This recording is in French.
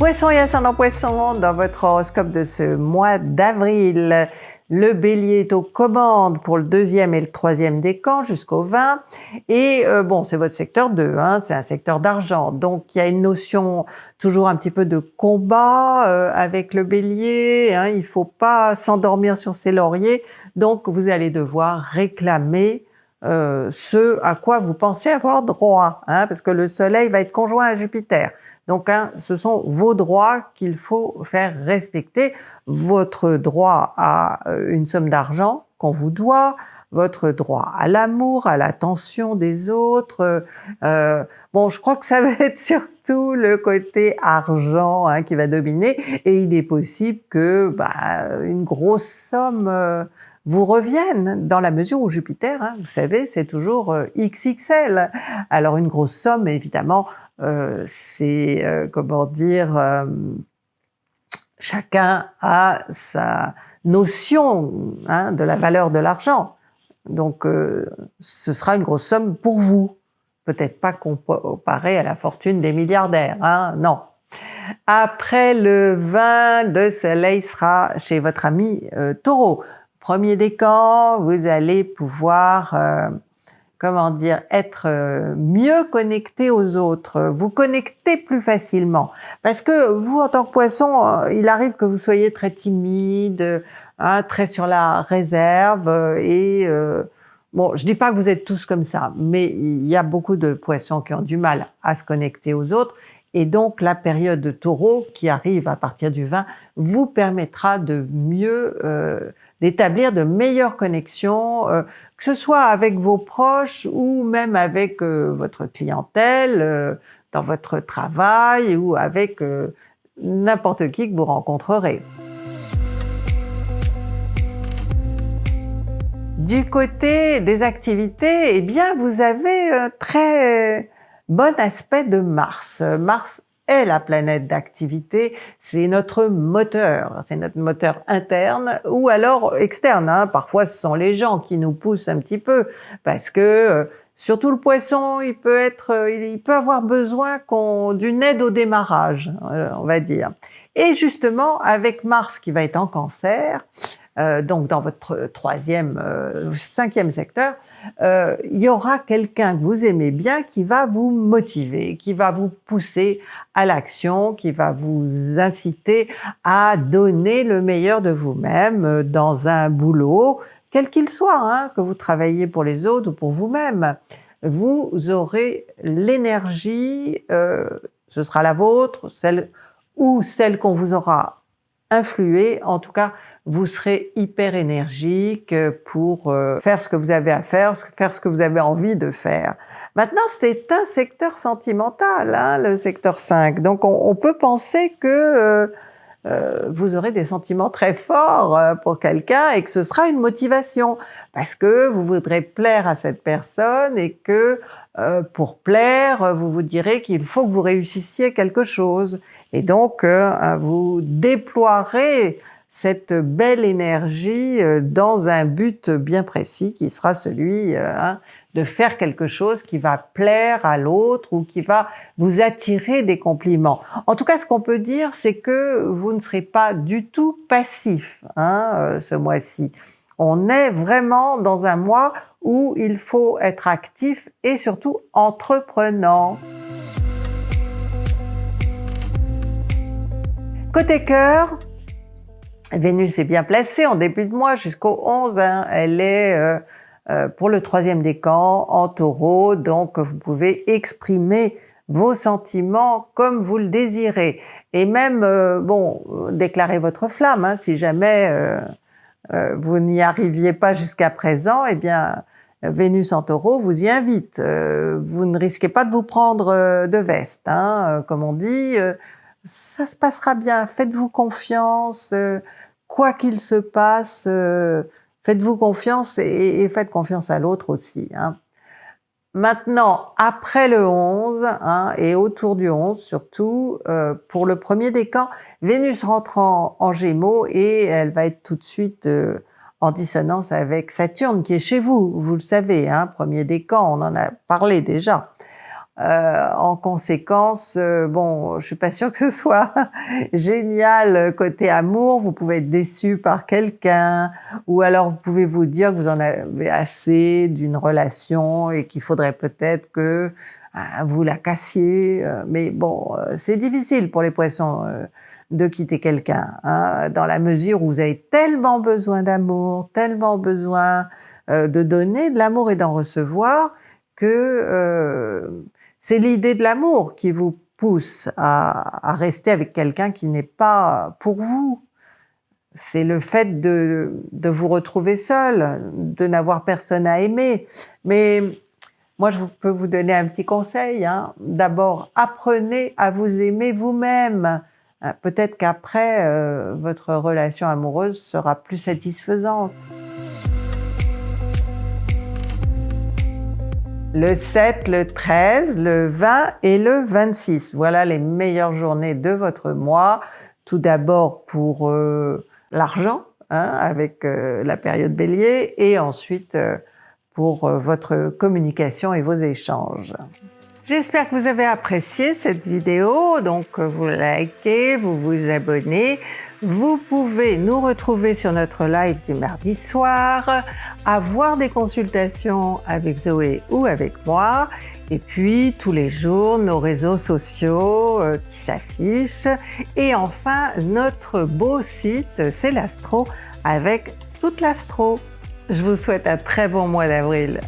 Poisson et ascendant poisson, dans votre horoscope de ce mois d'avril, le bélier est aux commandes pour le deuxième et le troisième décan jusqu'au 20. Et euh, bon, c'est votre secteur 2, hein, c'est un secteur d'argent. Donc il y a une notion toujours un petit peu de combat euh, avec le bélier. Hein, il faut pas s'endormir sur ses lauriers. Donc vous allez devoir réclamer euh, ce à quoi vous pensez avoir droit, hein, parce que le soleil va être conjoint à Jupiter. Donc, hein, ce sont vos droits qu'il faut faire respecter. Votre droit à euh, une somme d'argent qu'on vous doit, votre droit à l'amour, à l'attention des autres. Euh, bon, je crois que ça va être surtout le côté argent hein, qui va dominer, et il est possible que bah, une grosse somme euh, vous revienne dans la mesure où Jupiter, hein, vous savez, c'est toujours XXL. Alors une grosse somme, évidemment, euh, c'est, euh, comment dire, euh, chacun a sa notion hein, de la valeur de l'argent. Donc ce sera une grosse somme pour vous. Peut-être pas comparé à la fortune des milliardaires, hein, non. Après le 20, le soleil sera chez votre ami taureau. Premier décan, vous allez pouvoir comment dire, être euh, mieux connecté aux autres, vous connecter plus facilement. Parce que vous, en tant que poisson, euh, il arrive que vous soyez très timide, hein, très sur la réserve, euh, et bon, je dis pas que vous êtes tous comme ça, mais il y a beaucoup de poissons qui ont du mal à se connecter aux autres, et donc la période de taureau qui arrive à partir du 20 vous permettra de mieux d'établir de meilleures connexions, euh, que ce soit avec vos proches ou même avec euh, votre clientèle, euh, dans votre travail ou avec n'importe qui que vous rencontrerez. Du côté des activités, eh bien vous avez un très bon aspect de Mars. Mars est la planète d'activité, c'est notre moteur, c'est notre moteur interne ou alors externe. Hein. Parfois, ce sont les gens qui nous poussent un petit peu parce que euh, surtout le poisson, il peut être, euh, il peut avoir besoin d'une aide au démarrage, euh, on va dire. Et justement, avec Mars qui va être en cancer, euh, donc dans votre troisième, euh, cinquième secteur, euh, il y aura quelqu'un que vous aimez bien qui va vous motiver, qui va vous pousser à l'action, qui va vous inciter à donner le meilleur de vous-même dans un boulot, quel qu'il soit, hein, que vous travaillez pour les autres ou pour vous-même. Vous aurez l'énergie, ce sera la vôtre, celle ou celle qu'on vous aura influé, en tout cas vous serez hyper énergique pour euh, faire ce que vous avez à faire, faire ce que vous avez envie de faire. Maintenant, c'est un secteur sentimental, hein, le secteur 5. Donc, on, peut penser que euh, euh, vous aurez des sentiments très forts pour quelqu'un et que ce sera une motivation parce que vous voudrez plaire à cette personne et que pour plaire, vous vous direz qu'il faut que vous réussissiez quelque chose. Et donc, vous déploierez cette belle énergie euh, dans un but bien précis qui sera celui euh, hein, de faire quelque chose qui va plaire à l'autre ou qui va vous attirer des compliments. En tout cas, ce qu'on peut dire, c'est que vous ne serez pas du tout passif hein, euh, ce mois-ci. On est vraiment dans un mois où il faut être actif et surtout entreprenant. Côté cœur, Vénus est bien placée en début de mois jusqu'au 11. Hein. Elle est euh, pour le troisième décan en taureau, donc vous pouvez exprimer vos sentiments comme vous le désirez. Et même, euh, bon, déclarer votre flamme, hein, si jamais vous n'y arriviez pas jusqu'à présent, eh bien, Vénus en taureau vous y invite. vous ne risquez pas de vous prendre de veste, hein, comme on dit ça se passera bien, faites-vous confiance, euh, quoi qu'il se passe, euh, faites-vous confiance et, faites confiance à l'autre aussi. Hein. Maintenant, après le 11, hein, et autour du 11 surtout, euh, pour le premier décan, Vénus rentre en, Gémeaux et elle va être tout de suite en dissonance avec Saturne qui est chez vous, vous le savez, hein, premier décan, on en a parlé déjà. Euh, en conséquence, euh, bon, je suis pas sûre que ce soit génial côté amour. Vous pouvez être déçu par quelqu'un, ou alors vous pouvez vous dire que vous en avez assez d'une relation et qu'il faudrait peut-être que hein, vous la cassiez. Euh, mais bon, c'est difficile pour les poissons de quitter quelqu'un, hein, dans la mesure où vous avez tellement besoin d'amour, tellement besoin de donner de l'amour et d'en recevoir que c'est l'idée de l'amour qui vous pousse à, rester avec quelqu'un qui n'est pas pour vous. C'est le fait de, vous retrouver seul, de n'avoir personne à aimer. Mais moi, je peux vous donner un petit conseil. Hein. D'abord, apprenez à vous aimer vous-même. Peut-être qu'après, euh, votre relation amoureuse sera plus satisfaisante. Le 7, le 13, le 20 et le 26. Voilà les meilleures journées de votre mois. Tout d'abord pour euh, l'argent, hein, avec euh, la période bélier, et ensuite euh, pour votre communication et vos échanges. J'espère que vous avez apprécié cette vidéo, donc vous likez, vous vous abonnez. Vous pouvez nous retrouver sur notre live du mardi soir, avoir des consultations avec Zoé ou avec moi, et puis tous les jours nos réseaux sociaux euh, qui s'affichent, et enfin notre beau site c'est l'Astro avec toute l'Astro. Je vous souhaite un très bon mois d'avril.